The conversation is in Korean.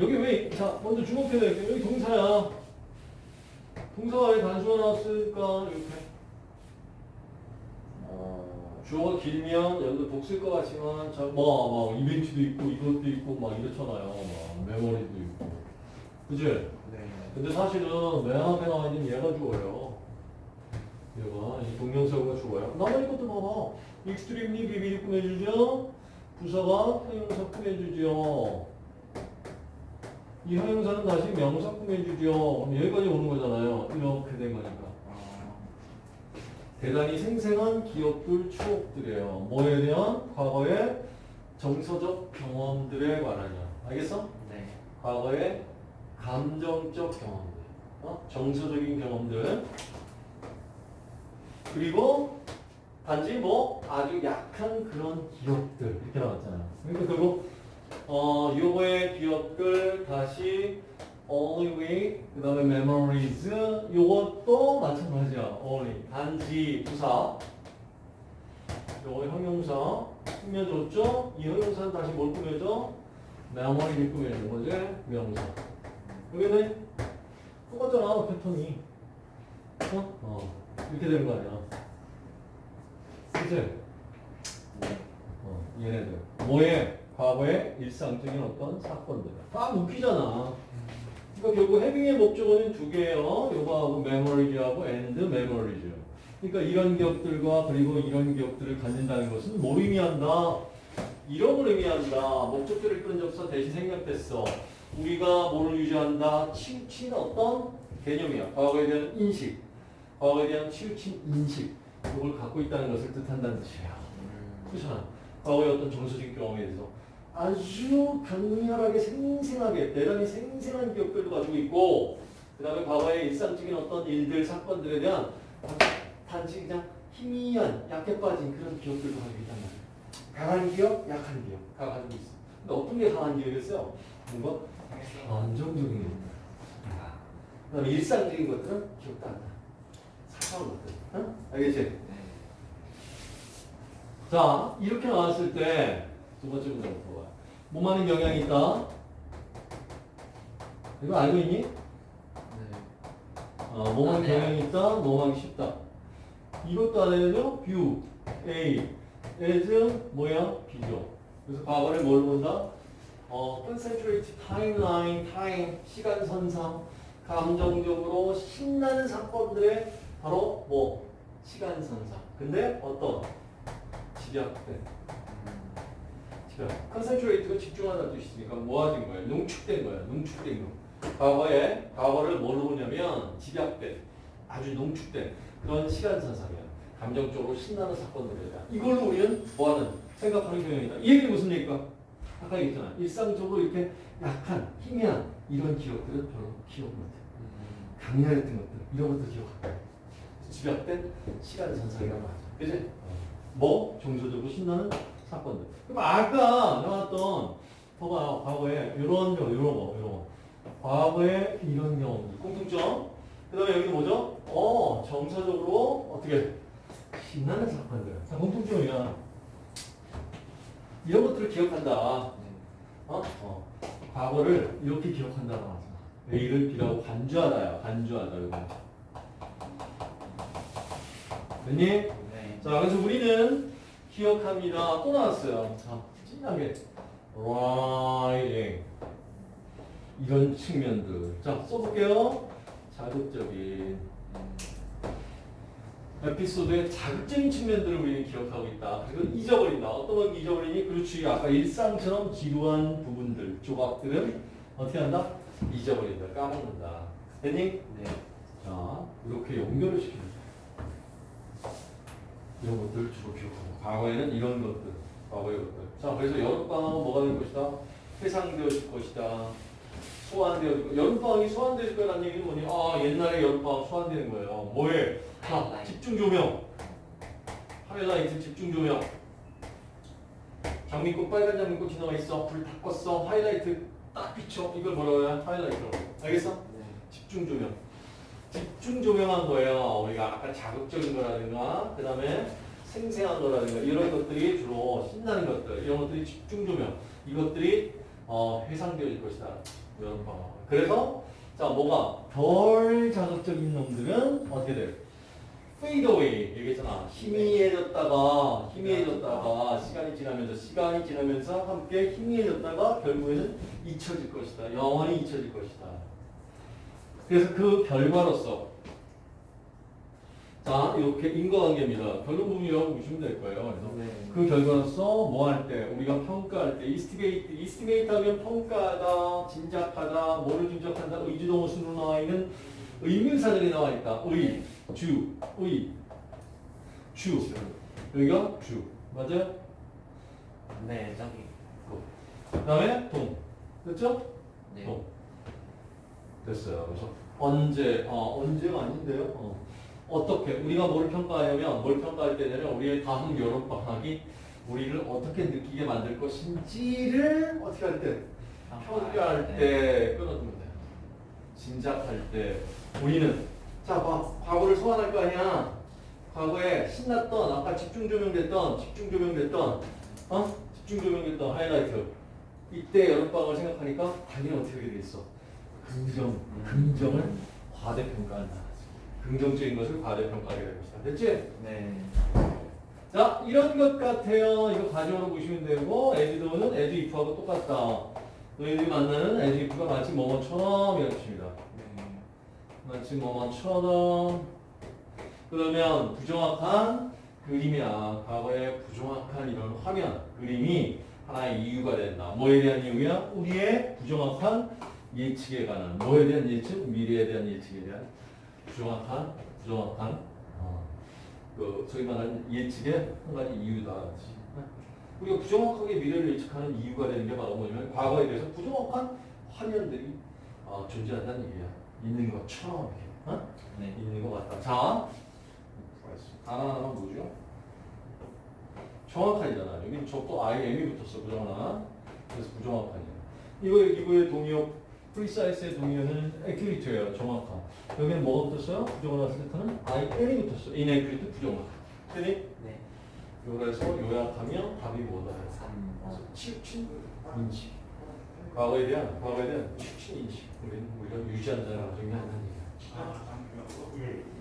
여기 왜, 자, 먼저 주목해야 돼. 여기 동사야. 동사가 왜 단수가 나왔을까? 이렇게. 어, 주어가 길면 여기도 복수일 것 같지만, 자, 뭐, 막, 이벤트도 있고, 이것도 있고, 막 이렇잖아요. 막, 메모리도 있고. 그지? 네. 근데 사실은 맨 앞에 나와 있는 얘가 주어요. 얘가, 이 동명사가 주어요. 나머지 것도 봐봐. extremely vividly 꾸며주죠? 부사가 형용사 꾸며주죠? 이 형용사는 다시 명사 꾸며주죠? 그럼 여기까지 오는 거잖아요. 이렇게 된 거니까. 아, 대단히 생생한 기억들, 추억들이에요. 뭐에 대한? 과거의 정서적 경험들에 관한이야. 알겠어? 네. 과거의 감정적 경험들, 어? 정서적인 경험들, 그리고 단지 뭐 아주 약한 그런 기억들 이렇게 나왔잖아요. 그러니까 결국 어 요거의 기억들 다시 only we 그 다음에 memories 요것도 마찬가지야. only 단지 부사 요거 형용사 꾸며줬죠. 이 형용사는 다시 뭘 꾸며줘? memory를 꾸며주는 거지 명사. 여기는 똑같잖아 패턴이. 어? 어 이렇게 되는 거 아니야. 그치? 어, 얘네들. 뭐에? 과거의 일상적인 어떤 사건들. 딱 웃기잖아. 그러니까 결국 having의 목적어는 두 개예요. 요거하고 메모리즈하고 and 메모리즈. 그러니까 이런 기억들과 그리고 이런 기억들을 갖는다는 것은 뭘 의미한다? 이런 걸 의미한다. 목적절을 이끄는 접속사 that이 생략됐어. 우리가 뭘 유지한다? 치우친 어떤 개념이야. 과거에 대한 인식. 과거에 대한 치우친 인식. 이걸 갖고 있다는 것을 뜻한다는 뜻이야. 음, 그렇잖아. 과거의 어떤 정서적 경험에 대해서 아주 강렬하게 생생하게 대단히 생생한 기억들도 가지고 있고 그 다음에 과거의 일상적인 어떤 일들 사건들에 대한 단지 그냥 희미한 약해 빠진 그런 기억들도 가지고 있단 말이야. 강한 기억, 약한 기억 다 가지고 있어. 근데 어떤 게 강한 기억이었어요? 뭔가 안정적인 기억. 그 다음에 일상적인 것들은 기억도 안 나. 사소한 것들. 응? 알겠지? 네. 자, 이렇게 나왔을 때 두 번째 문제부터 봐요. 몸하는 경향이 있다. 이거 알고 있니? 네. 어, 몸하는 아, 네. 경향이 있다. 몸하기 쉽다. 이것도 알아야죠? view, A, as, 뭐야? 비교. 그래서 과거를 뭘 본다? 어, concentrate, timeline, time, 시간 선상, 감정적으로 신나는 사건들의 바로 뭐? 시간 선상. 근데 어떤? 집약된. 음, 집약. concentrate가 집중한다는 뜻이니까 모아진 거예요. 농축된 거예요. 농축된 거. 과거에, 과거를 뭘로 보냐면 집약된, 아주 농축된 그런 시간 선상이야. 감정적으로 신나는 사건들에 대한. 이걸로 우리는 뭐하는? 생각하는 경향이다. 이 얘기는 무슨 얘기일까? 아까 얘기했잖아. 일상적으로 이렇게 약한, 희미한 이런 기억들은 별로 기억 못해. 음, 강렬했던 것들, 이런 것들 기억한다. 집약된 시간 선상이란 말이야. 그지? 뭐? 정서적으로 신나는 사건들. 그럼 아까 나왔던, 봐봐요. 과거에 이런 경우, 이런 거, 이런 거. 과거에 이런 경우들. 공통점. 그 다음에 여기는 뭐죠? 어, 정서적으로 어떻게? 신나는 사건들. 자, 공통점이야. 이런 것들을 기억한다. 네. 어? 어. 과거를 이렇게 기억한다고 하잖아. A를 B라고 간주하다야. 간주하다. 이거. 됐니? 네. 자, 그래서 우리는 기억합니다. 또 나왔어요. 자, 진하게. writing. 이런 측면들. 자, 써볼게요. 자극적인. 에피소드의 자극적인 측면들을 우리는 기억하고 있다. 그리고 잊어버린다. 어떤 건 잊어버리니? 그렇지. 아까 일상처럼 지루한 부분들, 조각들은 어떻게 한다? 잊어버린다. 까먹는다. 됐니? 네. 자, 이렇게 연결을 시킵니다. 이런 것들 주로 기억하고 과거에는 이런 것들, 과거의 것들. 자, 그래서 여름방학은 뭐가 될 것이다? 해상되어질 것이다. 소환되어질 것. 여름방학이 소환되어질 거라는 얘기는 뭐니? 아, 옛날에 여름방학 소환되는 거예요. 뭐에? 자, 하이라이트. 집중 조명. 하이라이트 집중 조명. 장미꽃, 빨간 장미꽃 지나가 있어. 불 다 껐어. 하이라이트 딱 비춰. 이걸 뭐라고 해야? 하이라이트라고. 알겠어? 네. 집중 조명. 집중 조명한 거예요. 우리가 아까 자극적인 거라든가, 그 다음에 생생한 거라든가, 이런 것들이 주로 신나는 것들, 이런 것들이 집중 조명. 이것들이 어, 해상되어질 것이다. 여름방학. 그래서 자 뭐가 덜 자극적인 놈들은 어떻게 돼? fade away 얘기했잖아. 희미해졌다가 희미해졌다가 시간이 지나면서 시간이 지나면서 함께 희미해졌다가 결국에는 잊혀질 것이다. 영원히 잊혀질 것이다. 그래서 그 결과로서 자 이렇게 인과관계입니다. 결론 부분이라고 보시면 될 거예요. 그래서 네. 그 결과로서 뭐 할 때 우리가 평가할 때 estimate estimate 하면 평가하다 짐작하다 뭐를 짐작한다 의주동 어순으로 나와 있는 의문사들이 나와 있다 의, 주, 의, 주 여기가 주 맞아요? 네, 저기. 그 다음에 동 됐죠? 네. 동 됐어요 그래서 언제 어 언제가 아닌데요 어. 어떻게 우리가 뭘 평가하냐면 뭘 평가할 때는 우리의 다음 여름 방학이 우리를 어떻게 느끼게 만들 것인지를 어떻게 할 때 평가할 네. 때 끊어두면 돼요. 짐작할 때 우리는 자 봐, 과거를 소환할 거 아니야. 과거에 신났던 아까 집중 조명됐던 집중 조명됐던 어 집중 조명됐던 하이라이트 이때 여름방학을 생각하니까 당연히 어떻게 돼 있어. 긍정 긍정을 과대평가한다. 긍정적인 것을 과대평가하게 될 것이다. 됐지? 네. 자, 이런 것 같아요. 이거 가정으로 보시면 되고, 에즈도는 에즈 if하고 똑같다. 너희들이 만나는 as if가 마치 뭐뭐처럼 이렇게 칩니다. 네. 마치 뭐뭐처럼. 그러면 부정확한 그림이야. 과거의 부정확한 이런 화면, 그림이 하나의 이유가 된다. 뭐에 대한 이유야? 우리의 부정확한 예측에 관한. 뭐에 대한 예측? 미래에 대한 예측에 대한 부정확한, 부정확한, 어, 그 소위 말하는 예측의 한 가지 이유다. 우리가 부정확하게 미래를 예측하는 이유가 되는 게 바로 뭐냐면 과거에 대해서 부정확한 화면들이 어, 존재한다는 얘기야. 있는 것처럼 이렇게. 어? 네. 있는 것 같다. 자, 하나하나만 보죠. 정확한이잖아. 여기 저 또 IM이 붙었어. 부정하나. 그래서 부정확한이야. 이거 이거의 동의어, precise의 동의어는 accurate예요. 정확한. 여기는 뭐가 붙었어요? 부정하나 세트는 IN이 붙었어. inaccurate 부정확한. 되니? 네. 요래서 요약하면 답이 뭐다? 3. 그래서 치우친 인식. 과거에 대한 과거에 대한 치우친 인식. 우리는 우리가 유지한다는 가정이 한다는 얘기야. 아, 예.